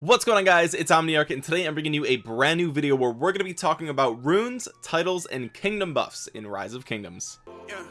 what's going on guys? It's omniarch and today i'm bringing you a brand new video where we're going to be talking about runes titles and kingdom buffs in rise of kingdoms. Yeah,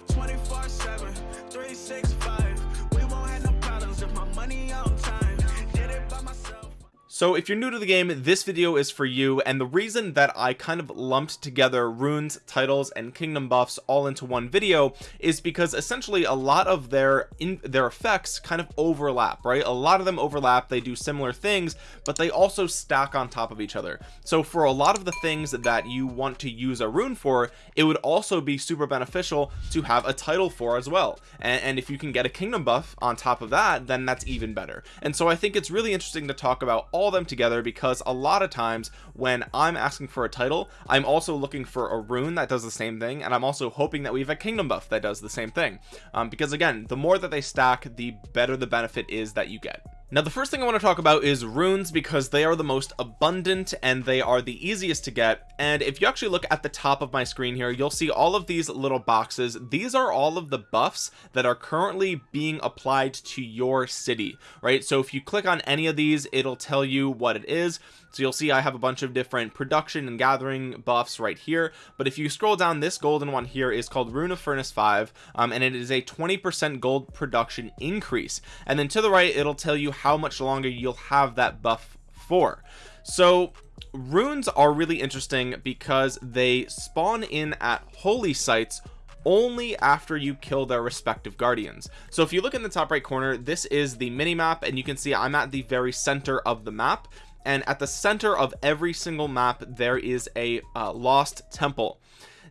so if you're new to the game this video is for you and the reason that I kind of lumped together runes titles and kingdom buffs all into one video is because essentially a lot of their in their effects kind of overlap right? A lot of them overlap they do similar things but they also stack on top of each other. So for a lot of the things that you want to use a rune for it would also be super beneficial to have a title for as well. And, and if you can get a kingdom buff on top of that then that's even better. And so I think it's really interesting to talk about all them together because a lot of times when I'm asking for a title I'm also looking for a rune that does the same thing and I'm also hoping that we have a kingdom buff that does the same thing. Um, because again the more that they stack the better the benefit is that you get now the first thing I want to talk about is runes because they are the most abundant and they are the easiest to get. And if you actually look at the top of my screen here you'll see all of these little boxes. These are all of the buffs that are currently being applied to your city right? So if you click on any of these it'll tell you what it is. So you'll see I have a bunch of different production and gathering buffs right here. But if you scroll down this golden one here is called rune of furnace 5 um, and it is a 20 percent gold production increase. And then to the right it'll tell you how much longer you'll have that buff for. So runes are really interesting because they spawn in at holy sites only after you kill their respective guardians. So if you look in the top right corner this is the mini map and you can see I'm at the very center of the map. And at the center of every single map there is a uh, lost temple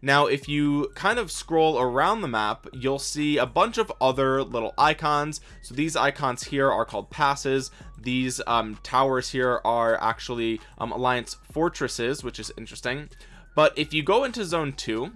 now if you kind of scroll around the map you'll see a bunch of other little icons. So these icons here are called passes. These um, towers here are actually um, alliance fortresses which is interesting. But if you go into zone 2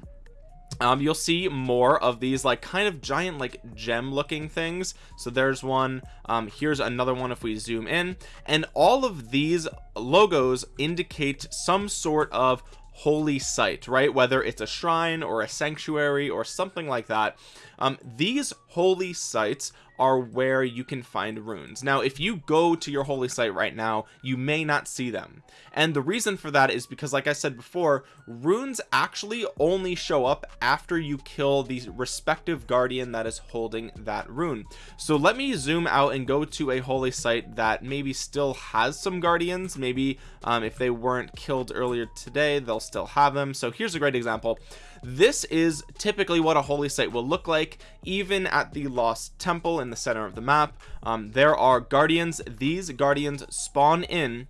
um, you'll see more of these like kind of giant like gem looking things. So there's one um, here's another one if we zoom in. And all of these logos indicate some sort of holy site right? Whether it's a shrine or a sanctuary or something like that. Um, these holy sites are where you can find runes. Now if you go to your holy site right now you may not see them. And the reason for that is because like I said before runes actually only show up after you kill the respective guardian that is holding that rune. So let me zoom out and go to a holy site that maybe still has some guardians. Maybe um, if they weren't killed earlier today they'll still have them. So here's a great example this is typically what a holy site will look like even at the lost temple in the center of the map. Um, there are guardians. These guardians spawn in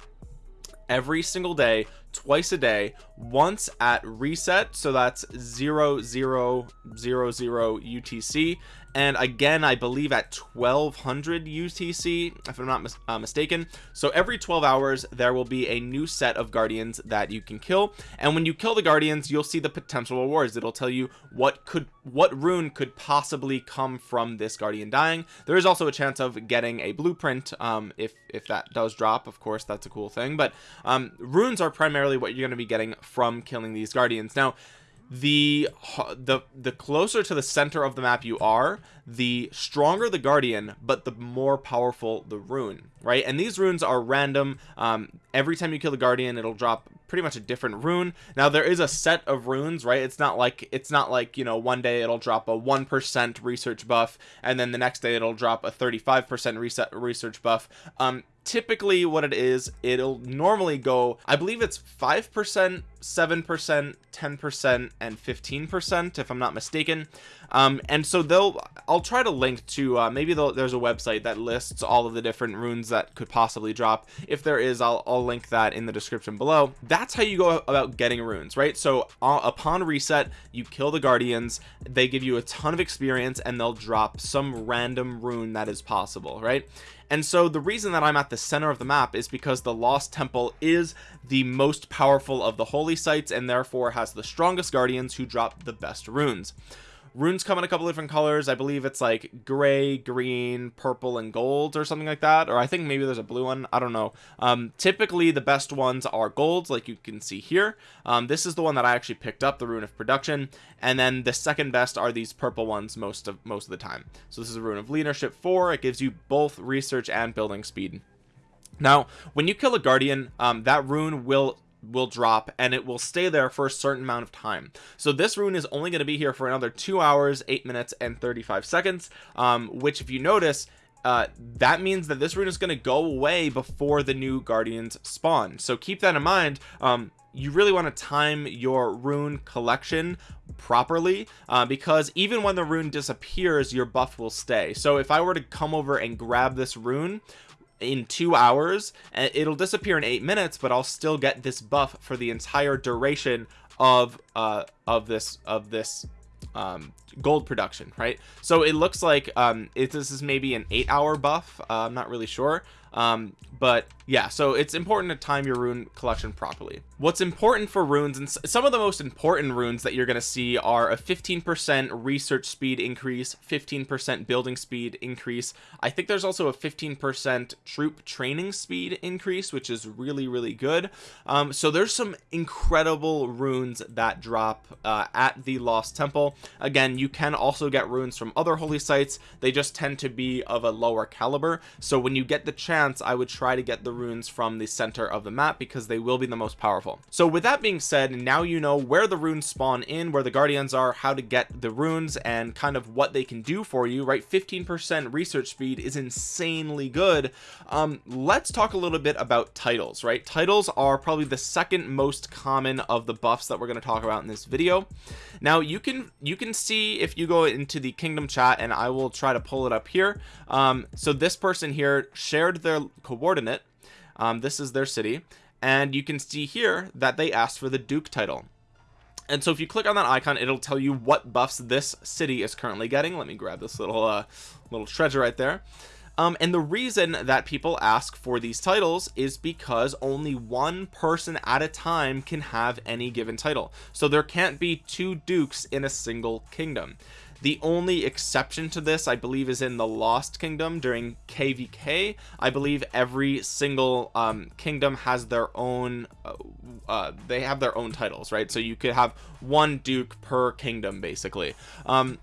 every single day twice a day once at reset. So that's zero zero zero zero utc and again I believe at 1200 UTC if I'm not mis uh, mistaken. So every 12 hours there will be a new set of guardians that you can kill. And when you kill the guardians you'll see the potential rewards. It'll tell you what could what rune could possibly come from this guardian dying. There is also a chance of getting a blueprint um, if if that does drop. Of course that's a cool thing. But um, runes are primarily what you're going to be getting from killing these guardians. Now the the the closer to the center of the map you are the stronger the guardian but the more powerful the rune right? And these runes are random. Um, every time you kill the guardian it'll drop pretty much a different rune. Now there is a set of runes right? It's not like it's not like you know one day it'll drop a one percent research buff and then the next day it'll drop a 35 percent reset research buff. Um typically what it is it'll normally go i believe it's five percent seven percent ten percent and 15 percent if i'm not mistaken um and so they'll i'll try to link to uh maybe there's a website that lists all of the different runes that could possibly drop. If there is i'll, I'll link that in the description below. That's how you go about getting runes right? So uh, upon reset you kill the guardians. They give you a ton of experience and they'll drop some random rune that is possible right? And so the reason that I'm at the center of the map is because the lost temple is the most powerful of the holy sites and therefore has the strongest guardians who drop the best runes runes come in a couple different colors. I believe it's like gray green purple and gold or something like that or i think maybe there's a blue one. I don't know. Um, typically the best ones are golds like you can see here. Um, this is the one that i actually picked up the rune of production and then the second best are these purple ones most of most of the time. So this is a rune of leadership 4 it gives you both research and building speed. Now when you kill a guardian um, that rune will will drop and it will stay there for a certain amount of time. So this rune is only going to be here for another two hours eight minutes and 35 seconds um, which if you notice uh, that means that this rune is going to go away before the new guardians spawn. So keep that in mind um, you really want to time your rune collection properly uh, because even when the rune disappears your buff will stay. So if I were to come over and grab this rune in two hours and it'll disappear in eight minutes but I'll still get this buff for the entire duration of uh of this of this um gold production right? So it looks like um it, this is maybe an eight hour buff uh, I'm not really sure um but yeah so it's important to time your rune collection properly. What's important for runes and some of the most important runes that you're going to see are a 15 percent research speed increase 15 percent building speed increase. I think there's also a 15 percent troop training speed increase which is really really good. Um so there's some incredible runes that drop uh, at the lost temple. Again you can also get runes from other holy sites. They just tend to be of a lower caliber. So when you get the chance i would try to get the runes from the center of the map because they will be the most powerful. So with that being said now you know where the runes spawn in where the guardians are how to get the runes and kind of what they can do for you right? 15 percent research speed is insanely good. Um let's talk a little bit about titles right? Titles are probably the second most common of the buffs that we're going to talk about in this video. Now you can you can see if you go into the kingdom chat and I will try to pull it up here. Um so this person here shared their coordinate um, this is their city and you can see here that they asked for the Duke title. And so if you click on that icon it'll tell you what buffs this city is currently getting. Let me grab this little uh little treasure right there. Um, and the reason that people ask for these titles is because only one person at a time can have any given title. So there can't be two dukes in a single kingdom the only exception to this I believe is in the Lost Kingdom during KVK I believe every single um, kingdom has their own uh, uh, they have their own titles right? So you could have one Duke per kingdom basically. Um,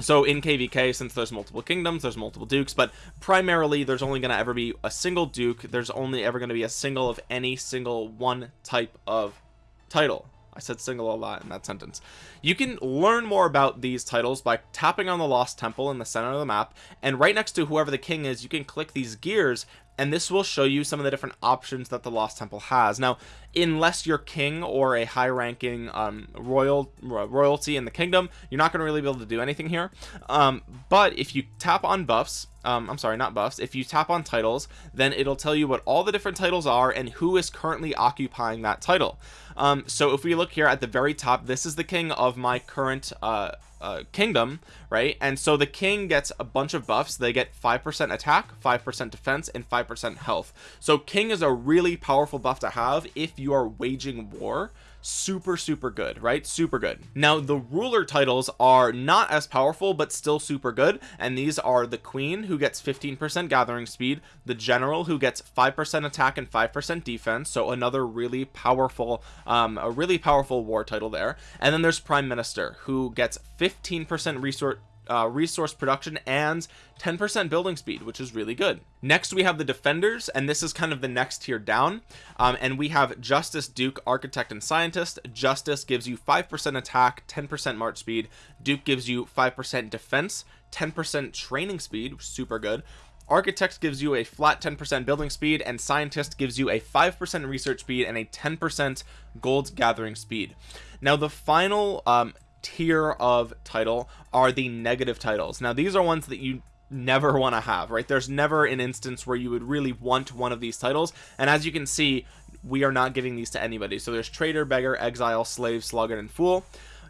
so in kvk since there's multiple kingdoms there's multiple dukes but primarily there's only going to ever be a single duke. There's only ever going to be a single of any single one type of title I said single a lot in that sentence. You can learn more about these titles by tapping on the Lost Temple in the center of the map and right next to whoever the king is you can click these gears and this will show you some of the different options that the Lost Temple has. Now unless you're king or a high ranking um, royal royalty in the kingdom you're not going to really be able to do anything here um, but if you tap on buffs um, I'm sorry not buffs if you tap on titles then it'll tell you what all the different titles are and who is currently occupying that title um, so if we look here at the very top this is the king of my current uh, uh, kingdom right? And so the king gets a bunch of buffs. They get five percent attack five percent defense and five percent health. So king is a really powerful buff to have if you are waging war super super good right? Super good. Now the ruler titles are not as powerful but still super good. And these are the queen who gets 15 percent gathering speed the general who gets five percent attack and five percent defense. So another really powerful um a really powerful war title there. And then there's prime minister who gets 15 percent resource uh, resource production and 10% building speed which is really good. Next we have the defenders and this is kind of the next tier down. Um, and we have justice duke architect and scientist. Justice gives you 5% attack 10% march speed. Duke gives you 5% defense 10% training speed super good. Architect gives you a flat 10% building speed and scientist gives you a 5% research speed and a 10% gold gathering speed. Now the final um, tier of title are the negative titles. Now these are ones that you never want to have right? There's never an instance where you would really want one of these titles. And as you can see we are not giving these to anybody. So there's traitor beggar exile slave sluggard and fool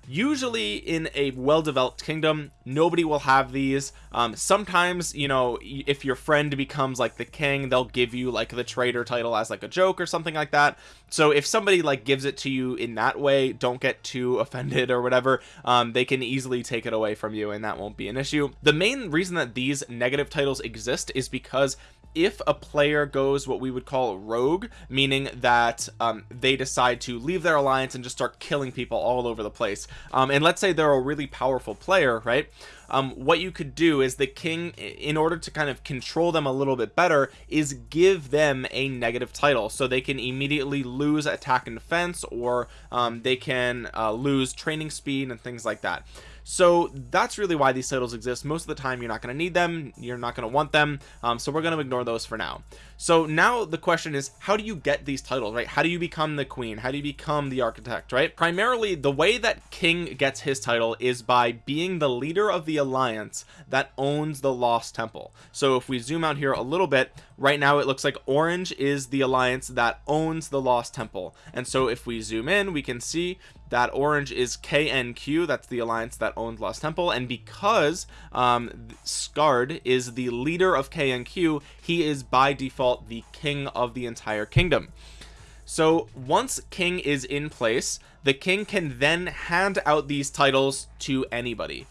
usually in a well-developed kingdom nobody will have these. Um, sometimes you know if your friend becomes like the king they'll give you like the traitor title as like a joke or something like that. So if somebody like gives it to you in that way don't get too offended or whatever um, they can easily take it away from you and that won't be an issue. The main reason that these negative titles exist is because if a player goes what we would call rogue meaning that um, they decide to leave their alliance and just start killing people all over the place um, and let's say they're a really powerful player right? Um, what you could do is the king in order to kind of control them a little bit better is give them a negative title. So they can immediately lose attack and defense or um, they can uh, lose training speed and things like that so that's really why these titles exist. Most of the time you're not going to need them. You're not going to want them. Um, so we're going to ignore those for now. So now the question is how do you get these titles right? How do you become the queen? How do you become the architect right? Primarily the way that king gets his title is by being the leader of the alliance that owns the lost temple. So if we zoom out here a little bit right now it looks like orange is the alliance that owns the lost temple. And so if we zoom in we can see that orange is KNQ that's the alliance that owns Lost Temple and because um, Skard is the leader of KNQ he is by default the king of the entire kingdom. So once king is in place the king can then hand out these titles to anybody.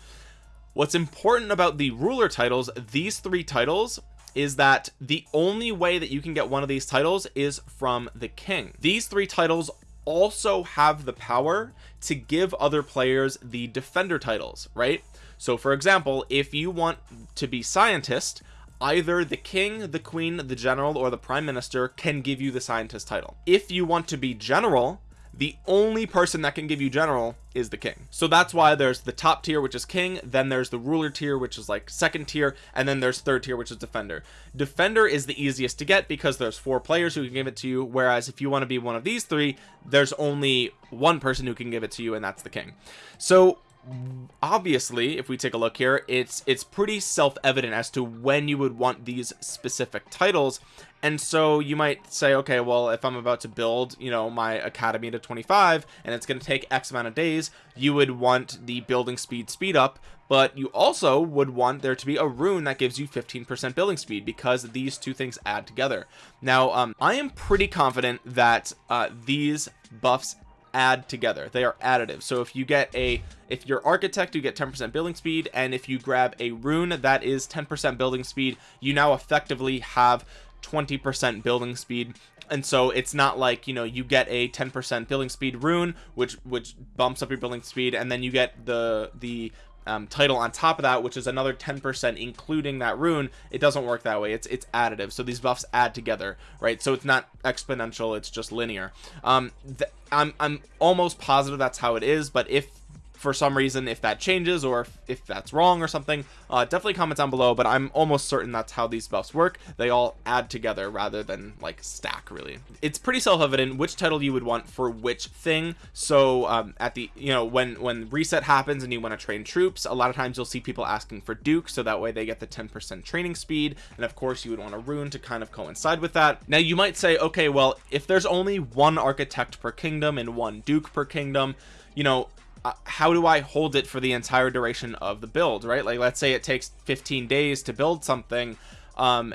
What's important about the ruler titles these three titles is that the only way that you can get one of these titles is from the king. These three titles also have the power to give other players the defender titles right? So for example if you want to be scientist either the king the queen the general or the prime minister can give you the scientist title. If you want to be general the only person that can give you general is the king. So that's why there's the top tier which is king then there's the ruler tier which is like second tier and then there's third tier which is defender. Defender is the easiest to get because there's four players who can give it to you whereas if you want to be one of these three there's only one person who can give it to you and that's the king. So obviously if we take a look here it's it's pretty self-evident as to when you would want these specific titles. And so you might say okay well if I'm about to build you know my academy to 25 and it's going to take X amount of days you would want the building speed speed up but you also would want there to be a rune that gives you 15% building speed because these two things add together. Now um, I am pretty confident that uh, these buffs add together. They are additive. So if you get a if you're architect you get 10% building speed and if you grab a rune that is 10% building speed you now effectively have 20% building speed. And so it's not like you know you get a 10% building speed rune which which bumps up your building speed and then you get the the um, title on top of that which is another 10% including that rune it doesn't work that way. It's it's additive. So these buffs add together right? So it's not exponential it's just linear. Um I'm, I'm almost positive that's how it is but if for some reason if that changes or if, if that's wrong or something uh, definitely comment down below but I'm almost certain that's how these buffs work. They all add together rather than like stack really. It's pretty self-evident which title you would want for which thing. So um, at the you know when when reset happens and you want to train troops a lot of times you'll see people asking for Duke so that way they get the 10% training speed. And of course you would want a rune to kind of coincide with that. Now you might say okay well if there's only one architect per kingdom and one Duke per kingdom you know uh, how do I hold it for the entire duration of the build right? Like let's say it takes 15 days to build something um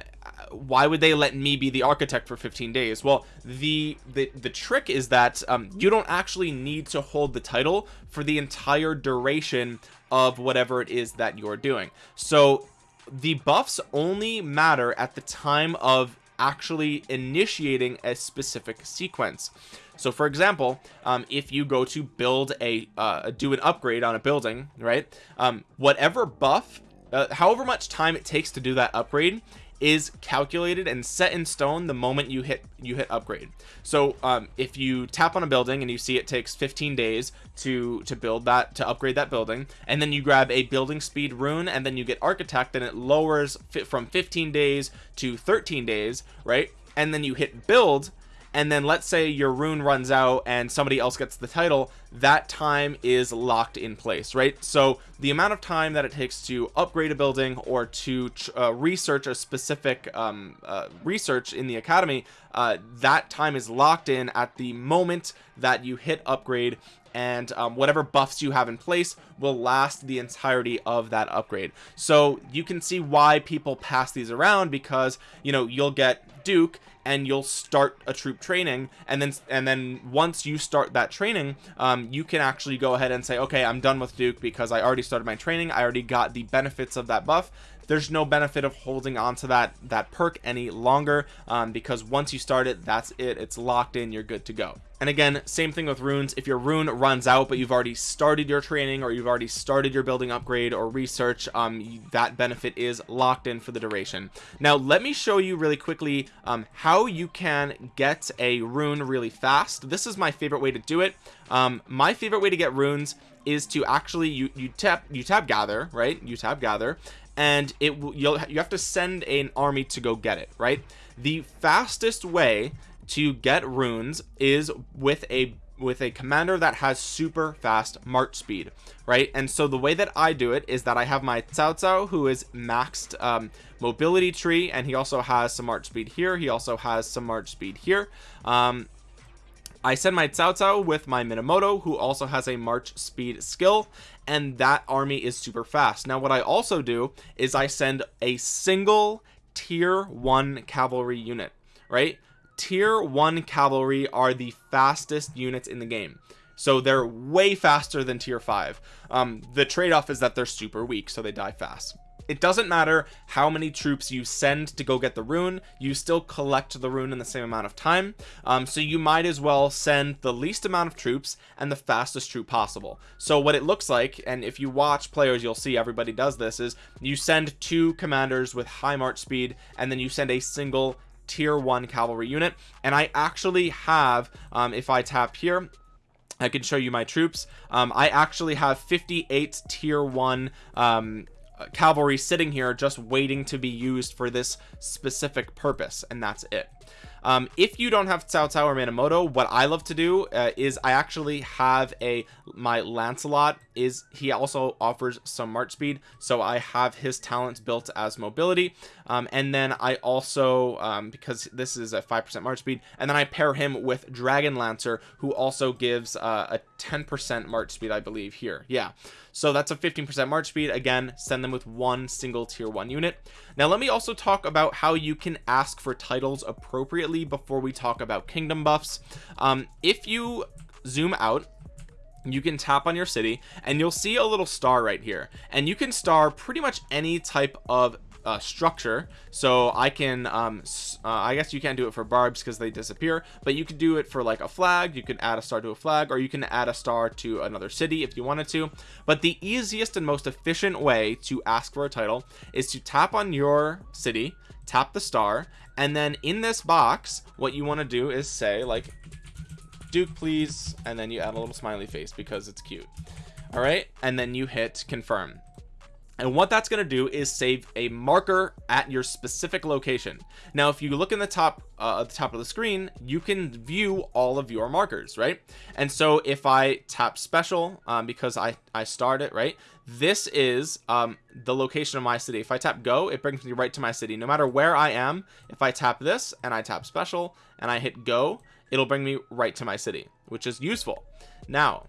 why would they let me be the architect for 15 days? Well the the, the trick is that um, you don't actually need to hold the title for the entire duration of whatever it is that you're doing. So the buffs only matter at the time of actually initiating a specific sequence so for example um, if you go to build a uh, do an upgrade on a building right um, whatever buff uh, however much time it takes to do that upgrade is calculated and set in stone the moment you hit you hit upgrade. So um, if you tap on a building and you see it takes 15 days to to build that to upgrade that building and then you grab a building speed rune and then you get architect and it lowers from 15 days to 13 days right and then you hit build and then let's say your rune runs out and somebody else gets the title that time is locked in place right? So the amount of time that it takes to upgrade a building or to uh, research a specific um, uh, research in the academy uh, that time is locked in at the moment that you hit upgrade and um, whatever buffs you have in place will last the entirety of that upgrade. So you can see why people pass these around because you know you'll get Duke and you'll start a troop training and then and then once you start that training um, you can actually go ahead and say okay I'm done with Duke because I already started my training. I already got the benefits of that buff there's no benefit of holding on to that that perk any longer um, because once you start it that's it. It's locked in. You're good to go. And again same thing with runes. If your rune runs out but you've already started your training or you've already started your building upgrade or research um that benefit is locked in for the duration. Now let me show you really quickly um how you can get a rune really fast. This is my favorite way to do it. Um my favorite way to get runes is to actually you you tap you tap gather right? You tap gather and it you'll you have to send an army to go get it right? The fastest way to get runes is with a with a commander that has super fast march speed right? And so the way that I do it is that I have my Cao Cao who is maxed um, mobility tree and he also has some march speed here he also has some march speed here. Um, I send my Cao Cao with my Minamoto who also has a march speed skill and that army is super fast. Now what I also do is I send a single tier one cavalry unit right? Tier one cavalry are the fastest units in the game. So they're way faster than tier five. Um, the trade-off is that they're super weak so they die fast it doesn't matter how many troops you send to go get the rune you still collect the rune in the same amount of time. Um, so you might as well send the least amount of troops and the fastest troop possible. So what it looks like and if you watch players you'll see everybody does this is you send two commanders with high march speed and then you send a single tier one cavalry unit. And I actually have um, if I tap here I can show you my troops. Um, I actually have 58 tier one um, cavalry sitting here just waiting to be used for this specific purpose and that's it. Um, if you don't have Cao Cao or Minamoto what I love to do uh, is I actually have a my Lancelot is he also offers some march speed so I have his talents built as mobility. Um, and then I also um, because this is a 5% march speed and then I pair him with Dragon Lancer who also gives uh, a 10% march speed I believe here. Yeah. So that's a 15% march speed. Again send them with one single tier one unit. Now let me also talk about how you can ask for titles appropriately before we talk about kingdom buffs. Um, if you zoom out you can tap on your city and you'll see a little star right here. And you can star pretty much any type of uh, structure. So I can um uh, I guess you can't do it for barbs because they disappear but you could do it for like a flag. You can add a star to a flag or you can add a star to another city if you wanted to. But the easiest and most efficient way to ask for a title is to tap on your city tap the star and then in this box what you want to do is say like Duke please. And then you add a little smiley face because it's cute. All right? And then you hit confirm. And what that's going to do is save a marker at your specific location. Now if you look in the top uh, at the top of the screen you can view all of your markers right? And so if I tap special um, because I I start it right? This is um, the location of my city. If I tap go it brings me right to my city. No matter where I am if I tap this and I tap special and I hit go it'll bring me right to my city which is useful. Now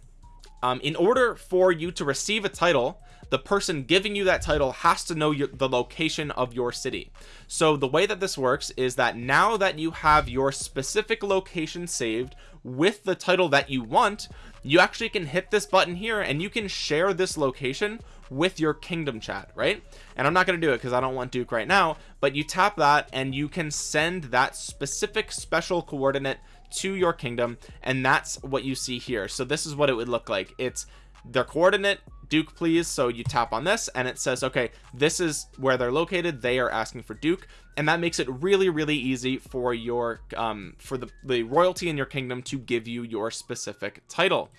um, in order for you to receive a title the person giving you that title has to know your, the location of your city. So the way that this works is that now that you have your specific location saved with the title that you want you actually can hit this button here and you can share this location with your kingdom chat right? And I'm not going to do it because I don't want Duke right now but you tap that and you can send that specific special coordinate to your kingdom and that's what you see here. So this is what it would look like. It's their coordinate duke please. So you tap on this and it says okay this is where they're located. They are asking for duke and that makes it really really easy for your um for the the royalty in your kingdom to give you your specific title.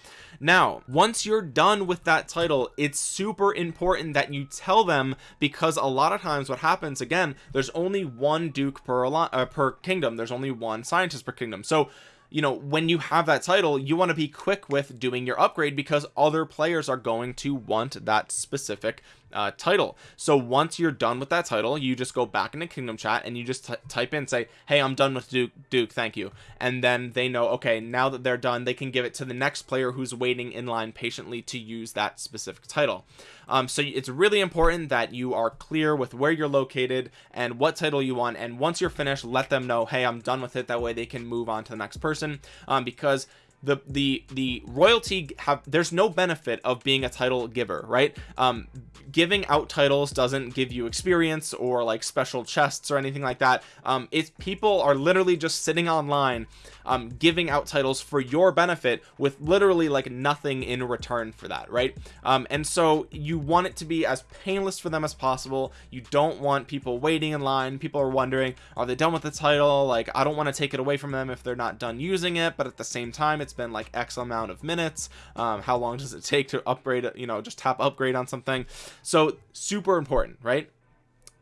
Now once you're done with that title it's super important that you tell them because a lot of times what happens again there's only one duke per uh, per kingdom. There's only one scientist per kingdom. So you know when you have that title you want to be quick with doing your upgrade because other players are going to want that specific uh, title. So once you're done with that title you just go back into kingdom chat and you just type in say hey I'm done with Duke Duke thank you. And then they know okay now that they're done they can give it to the next player who's waiting in line patiently to use that specific title. Um, so it's really important that you are clear with where you're located and what title you want. And once you're finished let them know hey I'm done with it. That way they can move on to the next person. Um, because the the the royalty have there's no benefit of being a title giver right? Um giving out titles doesn't give you experience or like special chests or anything like that. Um it's people are literally just sitting online um giving out titles for your benefit with literally like nothing in return for that right? Um and so you want it to be as painless for them as possible. You don't want people waiting in line. People are wondering are they done with the title? Like I don't want to take it away from them if they're not done using it but at the same time it's been like X amount of minutes um how long does it take to upgrade you know just tap upgrade on something. So super important right?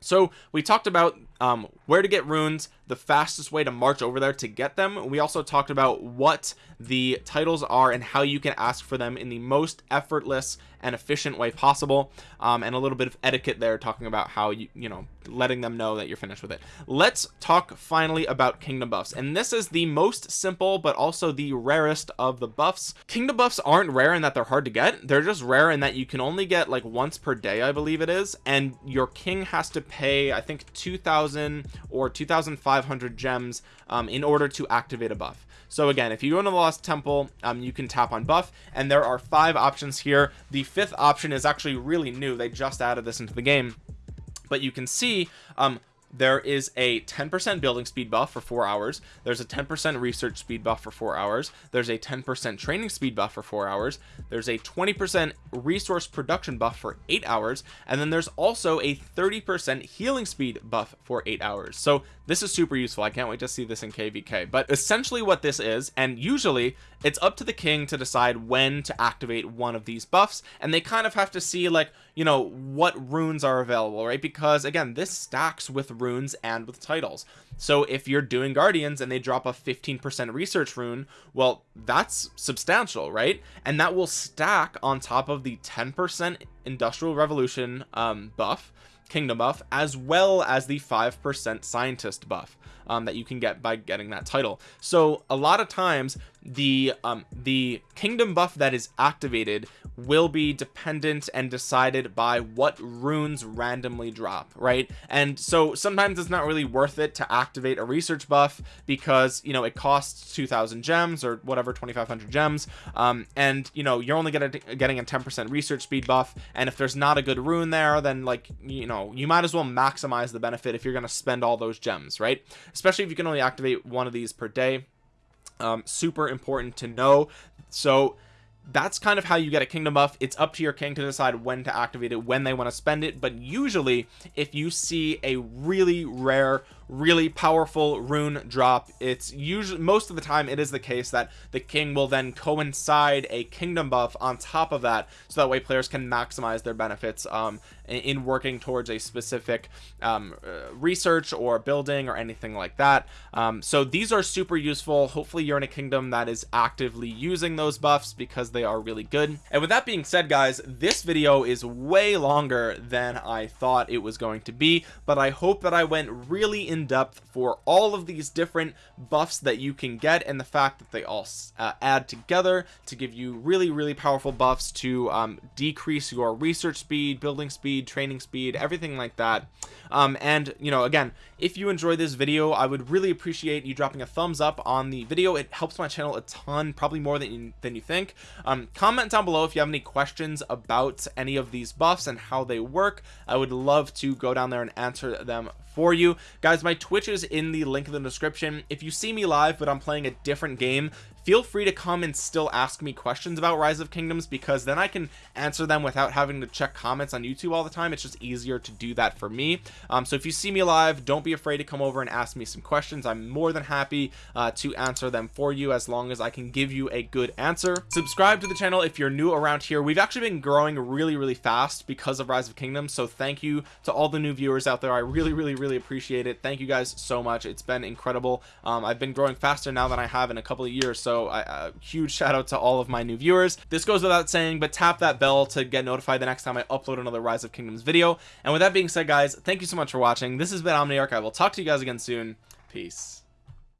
So we talked about um, where to get runes the fastest way to march over there to get them. We also talked about what the titles are and how you can ask for them in the most effortless and efficient way possible. Um, and a little bit of etiquette there talking about how you you know letting them know that you're finished with it. Let's talk finally about kingdom buffs. And this is the most simple but also the rarest of the buffs. Kingdom buffs aren't rare in that they're hard to get. They're just rare in that you can only get like once per day I believe it is. And your king has to pay I think 2000 or 2500 gems um, in order to activate a buff. So again if you go into the lost temple um, you can tap on buff and there are five options here. The fifth option is actually really new. They just added this into the game. But you can see um, there is a 10% building speed buff for four hours. There's a 10% research speed buff for four hours. There's a 10% training speed buff for four hours. There's a 20% resource production buff for eight hours. And then there's also a 30% healing speed buff for eight hours. So this is super useful. I can't wait to see this in kvk but essentially what this is and usually it's up to the king to decide when to activate one of these buffs and they kind of have to see like you know what runes are available right? Because again this stacks with runes and with titles. So if you're doing guardians and they drop a 15% research rune well that's substantial right? And that will stack on top of the 10% industrial revolution um, buff kingdom buff as well as the 5% scientist buff um, that you can get by getting that title. So a lot of times the um the kingdom buff that is activated will be dependent and decided by what runes randomly drop right? And so sometimes it's not really worth it to activate a research buff because you know it costs 2000 gems or whatever 2500 gems. Um and you know you're only getting a 10 percent research speed buff. And if there's not a good rune there then like you know you might as well maximize the benefit if you're gonna spend all those gems right especially if you can only activate one of these per day. Um, super important to know. So that's kind of how you get a kingdom buff. It's up to your king to decide when to activate it when they want to spend it. But usually if you see a really rare really powerful rune drop. It's usually most of the time it is the case that the king will then coincide a kingdom buff on top of that so that way players can maximize their benefits um, in working towards a specific um, uh, research or building or anything like that. Um, so these are super useful. Hopefully you're in a kingdom that is actively using those buffs because they are really good. And with that being said guys this video is way longer than I thought it was going to be but I hope that I went really in in depth for all of these different buffs that you can get and the fact that they all uh, add together to give you really really powerful buffs to um, decrease your research speed building speed training speed everything like that. Um, and you know again if you enjoy this video I would really appreciate you dropping a thumbs up on the video. It helps my channel a ton probably more than you, than you think. Um, comment down below if you have any questions about any of these buffs and how they work. I would love to go down there and answer them for you. Guys my twitch is in the link in the description. If you see me live but i'm playing a different game feel free to come and still ask me questions about rise of kingdoms because then i can answer them without having to check comments on youtube all the time. It's just easier to do that for me. Um, so if you see me live don't be afraid to come over and ask me some questions. I'm more than happy uh, to answer them for you as long as i can give you a good answer. Subscribe to the channel if you're new around here. We've actually been growing really really fast because of rise of kingdoms so thank you to all the new viewers out there. I really really really appreciate it. Thank you guys so much. It's been incredible. Um, i've been growing faster now than i have in a couple of years so a uh, huge shout out to all of my new viewers. This goes without saying but tap that bell to get notified the next time I upload another rise of kingdoms video. And with that being said guys thank you so much for watching. This has been Omniarch. I will talk to you guys again soon. Peace